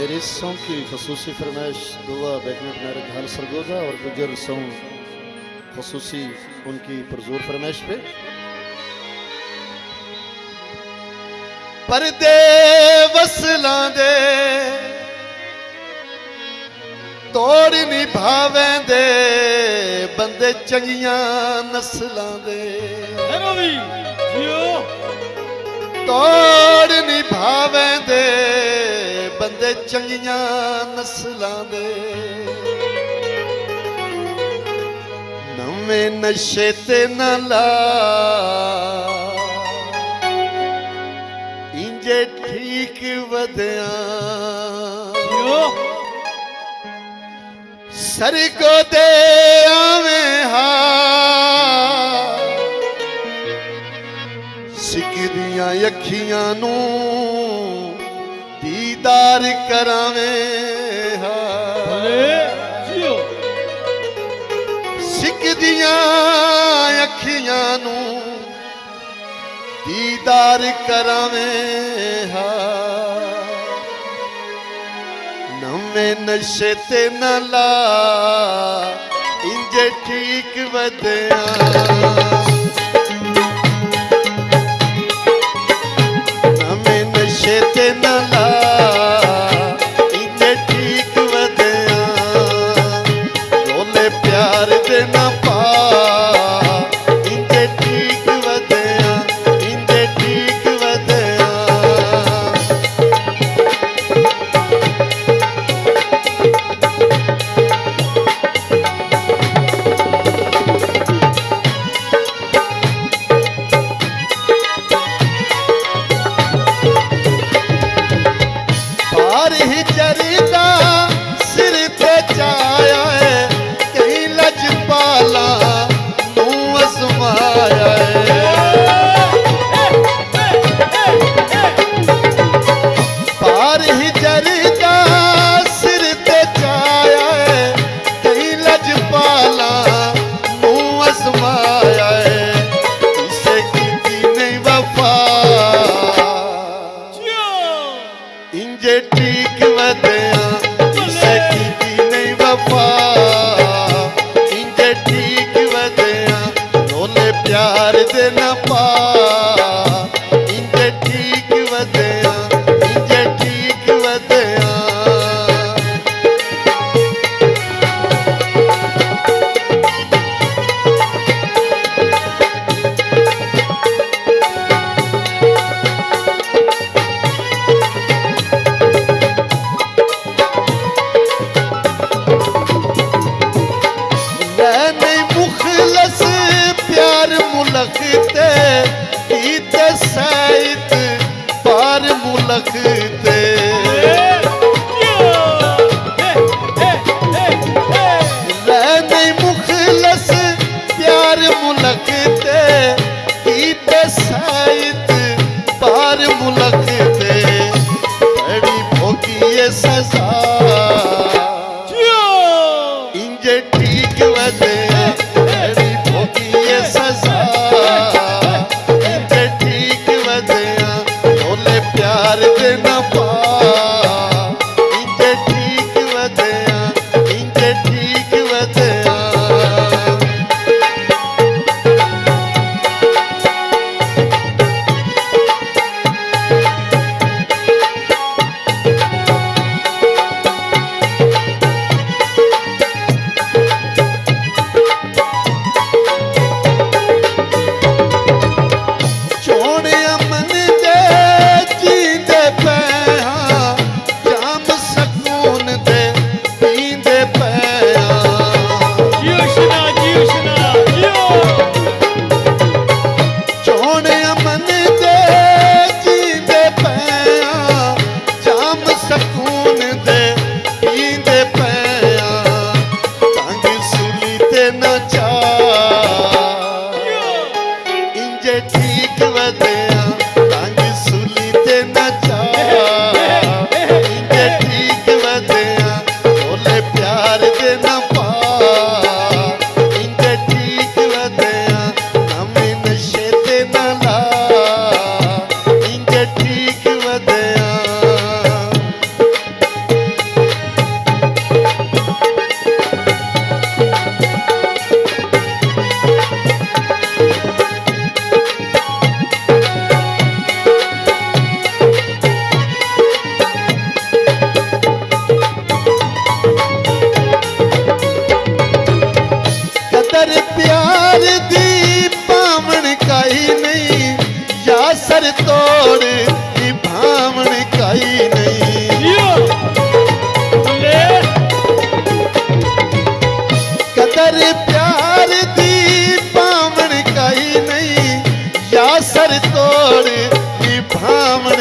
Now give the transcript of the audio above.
मेरे इस सॉन्ग की खसूसी फरमाइश दुआ बैकनेट मैरिज हल सरगोजा और गुजर सॉन्ग खसूसी उनकी पुरजोर फरमाइश पे ਪਰਦੇ ਵਸਲਾਂ ਦੇ ਤੋੜ ਨਿਭਾਵੈਂਦੇ ਬੰਦੇ ਚੰਗੀਆਂ ਨਸਲਾਂ ਦੇ ਹੈਰੋ ਵੀ ਜਿਓ ਤੋੜ ਨਿਭਾਵੈਂਦੇ ਬੰਦੇ ਚੰਗੀਆਂ ਨਸਲਾਂ ਦੇ। ਨਵੇਂ ਨਸ਼ੇ ਤੇ ਨਾ ਲਾ। ਇੰਜੇ ਠੀਕ ਵਧਿਆ। ਸਰਗੋ ਦੇ ਆਵੇਂ ਹਾ। ਸਿੱਕਦੀਆਂ ਅੱਖੀਆਂ ਨੂੰ ਦੀਦਾਰ ਕਰਾਵੇਂ ਹਾ। ਭਲੇ ਜਿਓ। ਸਿੱਕਦੀਆਂ ਅੱਖੀਆਂ ਨੂੰ ਦੀਦਾਰ ਕਰਾਵੇਂ ਹਾ। ਨਵੇਂ ਨਸ਼ੇ ਤੇ ਨਾ ਲਾ ਇੰਜ ਠੀਕ ਵਧਿਆ। ਪਿਆਰ ਦੇ ਨਾ ਪਾ ਇੰਜੇ ਠੀਕ ਵਧਿਆ ਇਸੇ ਕੀਤੀ ਨਹੀਂ ਵਫਾ ਇੰਜੇ ਠੀਕ ਵਧਿਆ ਰੋਲੇ ਪਿਆਰ ਦੇ मुलखते इत सहित पार मुलखते रहने मुखलस प्यार मुलखते इत सहित पार मुलखते बड़ी भोगिए सजा। इंजे ठीक वज தேவதே तोड़ निभावण कई नहीं। कदर प्यार दी पावण कई नहीं। तोड़ निभावण